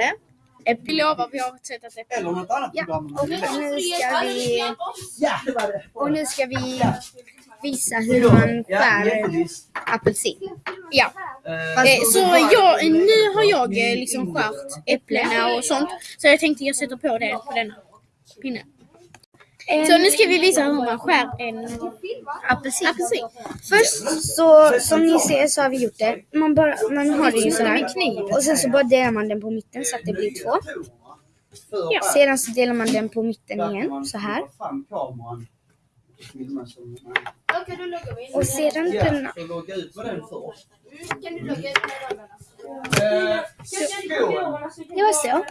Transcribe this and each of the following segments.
äpple. Vi äpple. lovar, vi har sett att äpple. Eller något annat Ja, program. och nu ska vi, Ja, det var det. och nu ska vi visa hur man skär apelsin. Ja. Eh, Eh, så jag, nu har jag eh, liksom skärt äpplena och sånt. Så jag tänkte jag sätter på det på denna pinne. Så nu ska vi visa hur man skär en apelsin. apelsin. Först så, som ni ser så har vi gjort det. Man, bara, man har det ju sådär. Och sen så bara delar man den på mitten så att det blir två. Ja. Sedan så delar man den på mitten igen, så här. Och sedan denna. Det var så.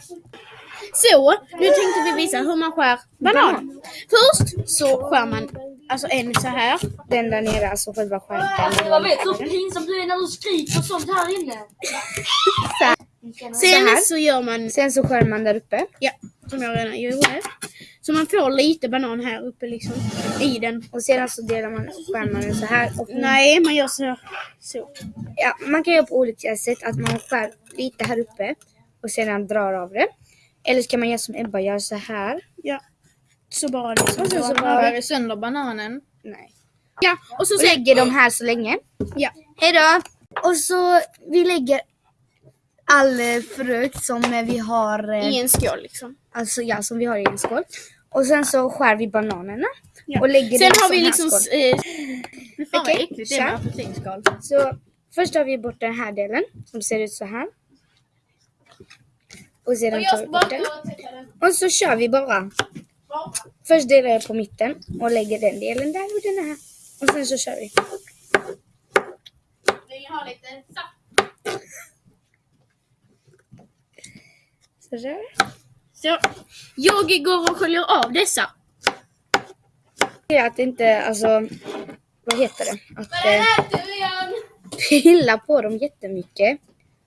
Så, nu tänkte vi visa hur man skär banan. Först så skär man alltså en så här. Den där nere, alltså själva skärmen. Jag vet hur pinsamt du är när du skriker sånt här inne. Sen så gör man, Sen så skär man där uppe. ja, som jag redan gjorde. Så man får lite banan här uppe liksom, i den. Och sedan så delar man, skär man den så här. Och Nej, man gör så. så. ja, man kan göra på olika sätt. Att man skär lite här uppe och sedan drar av det. Eller så kan man göra som Ebba gör så här. Ja. Så bara liksom. Och sen så bara, bara, sönder bananen. nej. ja, och så sen, lägger de här så länge. ja. Hej då! Och så vi lägger all eh, frukt som eh, vi har, eh, i en skål liksom. alltså ja, som vi har i en skål. Och sen så skär vi bananerna Ja. och lägger Sen har vi liksom, eh, Okej, är så. Så först tar vi bort den här delen som ser ut så här. Och sedan tar vi bort den. Och så kör vi bara. Först delar jag på mitten och lägger den delen där och den här. Och sen så kör vi. Så kör vi. så, jag går och sköljer av dessa. Det är att inte, alltså, vad heter det? Att eh, pilla på dem jättemycket.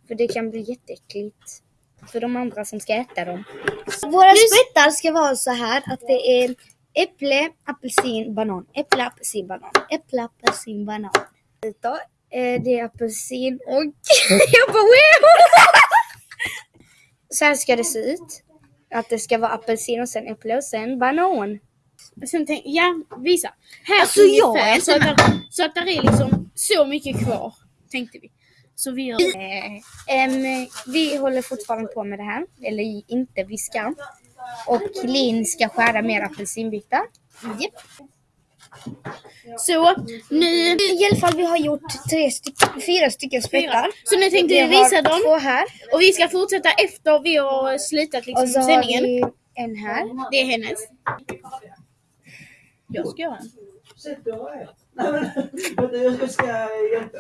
För det kan bli jätteäckligt. För de andra som ska äta dem. Våra sprättar ska vara så här att det är äpple, apelsin, banan. Äpple, apelsin, banan. Äpple, apelsin, banan. Då, eh, det är apelsin och... Jag bara wow! Så här ska det se ut. Att det ska vara apelsin och sen äpple och sen banan. Sen tänk, ja, visa. Här Alltså, jag ungefär, är inte så, att så att där är liksom så mycket kvar, tänkte vi. Så vi gör Eh, em, vi håller fortfarande på med det här. Eller inte, vi ska. Och Linn ska skära mer apelsinbitar. Japp. så. Nu, I alla fall vi har gjort tre styck, fyra stycken sprättar. så nu tänkte vi Vi har visa dem. två här. Och vi ska fortsätta efter vi har slutat Och liksom så har sändningen. vi en här. Det är hennes. Jag ska göra en. Sätt dig och ät. Nej, men, vänta, jag ska hjälpa.